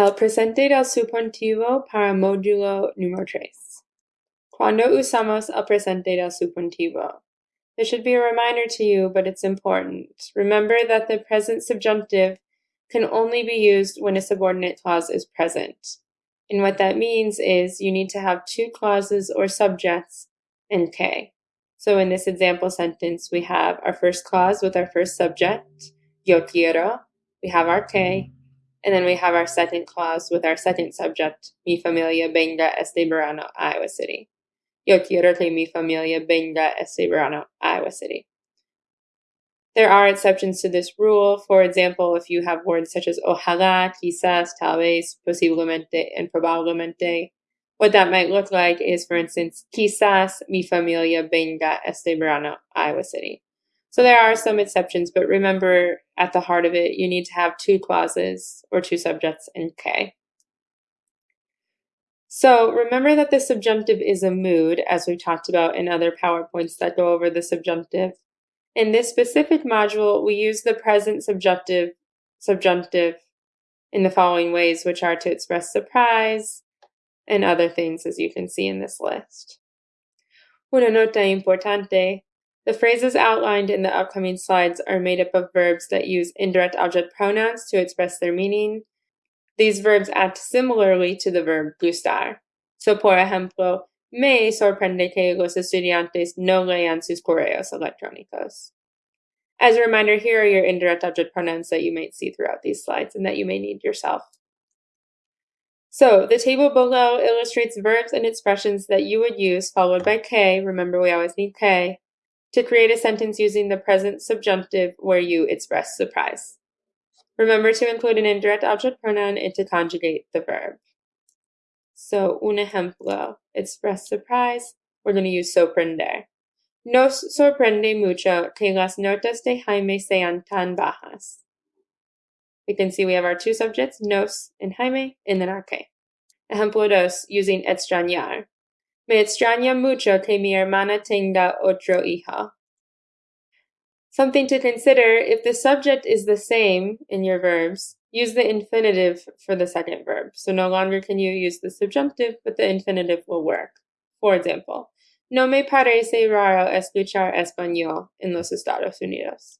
El presente del subjuntivo para módulo número tres. Cuando usamos el presente del subjuntivo? There should be a reminder to you, but it's important. Remember that the present subjunctive can only be used when a subordinate clause is present. And what that means is you need to have two clauses or subjects and que. So in this example sentence, we have our first clause with our first subject, yo quiero. We have our que, and then we have our second clause with our second subject, mi familia venga este verano, Iowa City. Yo quiero que mi familia venga este verano, Iowa City. There are exceptions to this rule. For example, if you have words such as ojalá, quizás, tal vez, posiblemente, and probablemente, what that might look like is, for instance, quizás mi familia venga este verano, Iowa City. So there are some exceptions, but remember at the heart of it, you need to have two clauses or two subjects in que. So remember that the subjunctive is a mood, as we've talked about in other PowerPoints that go over the subjunctive. In this specific module, we use the present subjunctive, subjunctive in the following ways, which are to express surprise and other things, as you can see in this list. Una nota importante, the phrases outlined in the upcoming slides are made up of verbs that use indirect object pronouns to express their meaning. These verbs act similarly to the verb gustar. So, por ejemplo, me sorprende que los estudiantes no lean sus correos electrónicos. As a reminder, here are your indirect object pronouns that you might see throughout these slides and that you may need yourself. So the table below illustrates verbs and expressions that you would use followed by que, remember we always need que, to create a sentence using the present subjunctive where you express surprise. Remember to include an indirect object pronoun and to conjugate the verb. So, un ejemplo, express surprise, we're going to use sorprender. Nos sorprende mucho que las notas de Jaime sean tan bajas. We can see we have our two subjects, nos and Jaime, and then our que. Ejemplo dos, using extrañar. Me extraña mucho que mi hermana tenga otro. Something to consider, if the subject is the same in your verbs, use the infinitive for the second verb. So no longer can you use the subjunctive, but the infinitive will work. For example, no me parece raro escuchar español en los Estados Unidos.